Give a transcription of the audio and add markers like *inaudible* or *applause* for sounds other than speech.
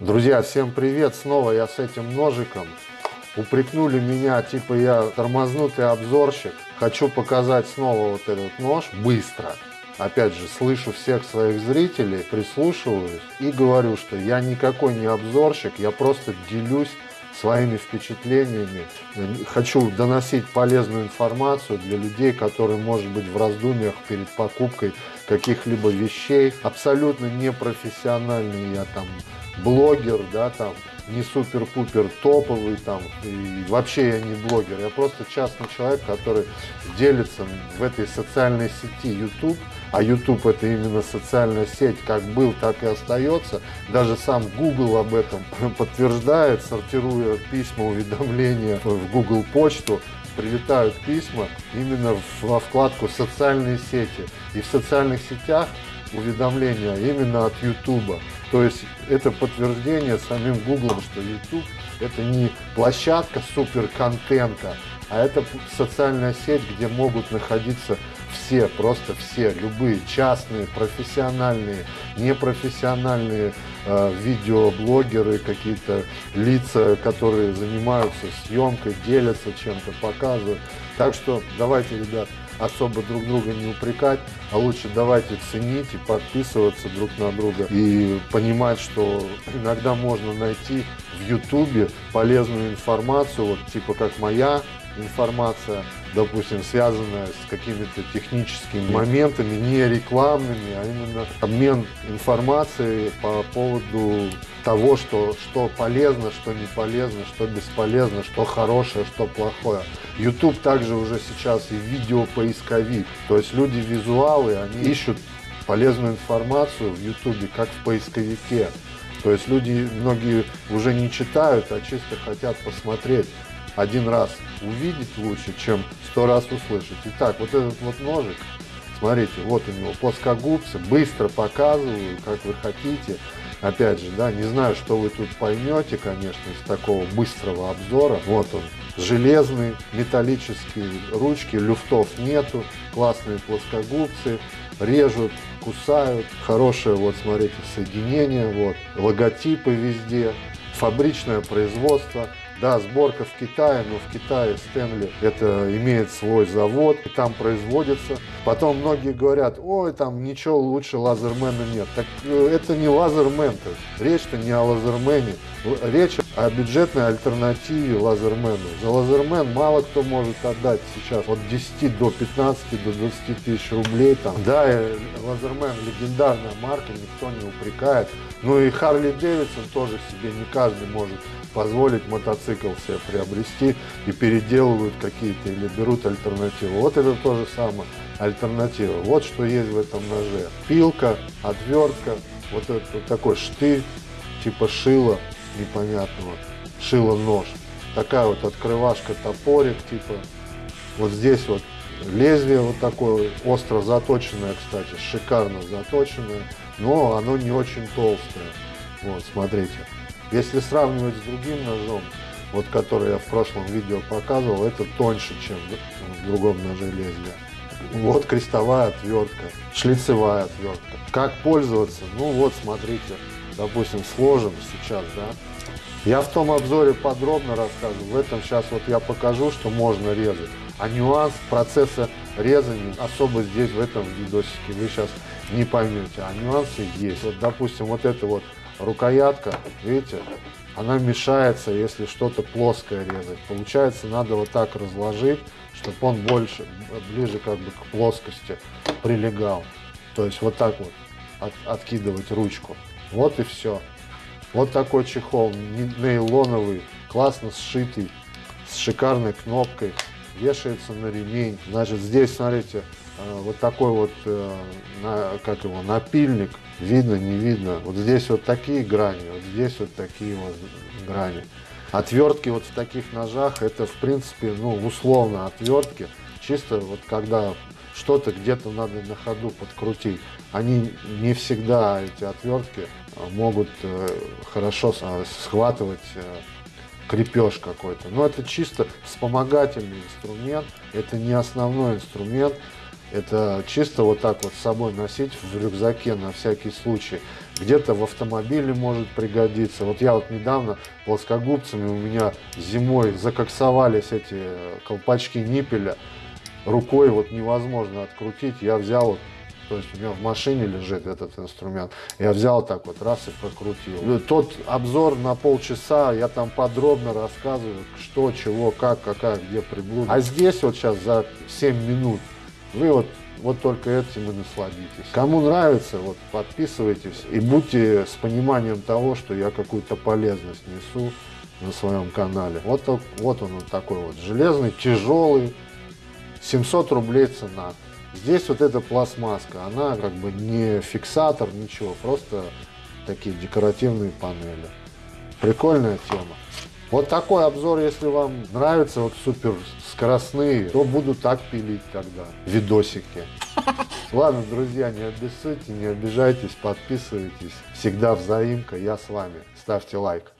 Друзья, всем привет! Снова я с этим ножиком. Упрекнули меня, типа я тормознутый обзорщик. Хочу показать снова вот этот нож быстро. Опять же, слышу всех своих зрителей, прислушиваюсь и говорю, что я никакой не обзорщик, я просто делюсь своими впечатлениями. Хочу доносить полезную информацию для людей, которые, может быть, в раздумьях перед покупкой каких-либо вещей. Абсолютно непрофессиональный я там блогер, да, там, не супер-пупер топовый, там, и вообще я не блогер, я просто частный человек, который делится в этой социальной сети YouTube, а YouTube это именно социальная сеть, как был, так и остается. Даже сам Google об этом *laughs* подтверждает, сортируя письма, уведомления в Google почту, прилетают письма именно во вкладку «Социальные сети». И в социальных сетях уведомления именно от YouTube. То есть это подтверждение самим Google, что YouTube это не площадка супер контента, а это социальная сеть, где могут находиться все, просто все, любые частные, профессиональные, непрофессиональные э, видеоблогеры, какие-то лица, которые занимаются съемкой, делятся чем-то, показывают. Так что давайте, ребят, особо друг друга не упрекать, а лучше давайте ценить и подписываться друг на друга и понимать, что иногда можно найти в Ютубе полезную информацию, вот типа как моя информация, допустим, связанная с какими-то техническими моментами, не рекламными, а именно обмен информацией по поводу того, что, что полезно, что не полезно, что бесполезно, что хорошее, что плохое. YouTube также уже сейчас и видеопоисковик, то есть люди визуалы, они ищут полезную информацию в YouTube, как в поисковике. То есть люди, многие уже не читают, а чисто хотят посмотреть один раз увидеть лучше, чем сто раз услышать. Итак, вот этот вот ножик, смотрите, вот у него плоскогубцы, быстро показываю, как вы хотите. Опять же, да, не знаю, что вы тут поймете, конечно, из такого быстрого обзора. Вот он, железный, металлические ручки, люфтов нету, классные плоскогубцы, режут, кусают, хорошее, вот смотрите, соединение, вот, логотипы везде, фабричное производство. Да, сборка в Китае, но в Китае Стэнли это имеет свой завод, и там производится. Потом многие говорят, ой, там ничего лучше лазермена нет. Так э, это не лазермен, речь-то не о лазермене, речь о бюджетной альтернативе лазермену. За лазермен мало кто может отдать сейчас от 10 до 15 до 20 тысяч рублей. Там. Да, лазермен легендарная марка, никто не упрекает. Ну и Харли Дэвидсон тоже себе не каждый может позволить мотоцикл себе приобрести и переделывают какие-то или берут альтернативу. Вот это тоже самое альтернатива. Вот что есть в этом ноже. Пилка, отвертка, вот этот вот такой штырь, типа шила непонятного, шила-нож. Такая вот открывашка, топорик, типа. Вот здесь вот лезвие вот такое, остро заточенное, кстати, шикарно заточенное, но оно не очень толстое. Вот, смотрите. Если сравнивать с другим ножом, вот который я в прошлом видео показывал, это тоньше, чем в другом ноже лезвия. Вот крестовая отвертка, шлицевая отвертка. Как пользоваться? Ну вот, смотрите, допустим, сложим сейчас, да. Я в том обзоре подробно рассказываю, в этом сейчас вот я покажу, что можно резать. А нюанс процесса резания особо здесь, в этом видосике, вы сейчас не поймете. А нюансы есть. Вот, допустим, вот это вот рукоятка, видите, она мешается, если что-то плоское резать. Получается, надо вот так разложить, чтобы он больше, ближе как бы к плоскости прилегал. То есть вот так вот от, откидывать ручку. Вот и все. Вот такой чехол, нейлоновый, классно сшитый, с шикарной кнопкой, вешается на ремень. Значит, здесь, смотрите, э, вот такой вот, э, как его, напильник, видно, не видно. Вот здесь вот такие грани, вот здесь вот такие вот грани. Отвертки вот в таких ножах, это в принципе, ну, условно отвертки, чисто вот когда что-то где-то надо на ходу подкрутить. Они не всегда, эти отвертки, могут э, хорошо схватывать э, крепеж какой-то. Но это чисто вспомогательный инструмент, это не основной инструмент, это чисто вот так вот с собой носить в рюкзаке на всякий случай. где-то в автомобиле может пригодиться. Вот я вот недавно плоскогубцами у меня зимой закоксовались эти колпачки ниппеля, рукой вот невозможно открутить. Я взял вот то есть у меня в машине лежит этот инструмент. Я взял так вот, раз и прокрутил. Ну, тот обзор на полчаса, я там подробно рассказываю, что, чего, как, какая, где приблуда. А здесь вот сейчас за 7 минут вы вот вот только этим и насладитесь. Кому нравится, вот подписывайтесь и будьте с пониманием того, что я какую-то полезность несу на своем канале. Вот, вот он вот такой вот железный, тяжелый, 700 рублей цена. Здесь вот эта пластмасска, она как бы не фиксатор, ничего, просто такие декоративные панели. Прикольная тема. Вот такой обзор, если вам нравится, вот супер скоростные, то буду так пилить тогда, видосики. *laughs* Ладно, друзья, не обессудьте, не обижайтесь, подписывайтесь. Всегда взаимка, я с вами. Ставьте лайк.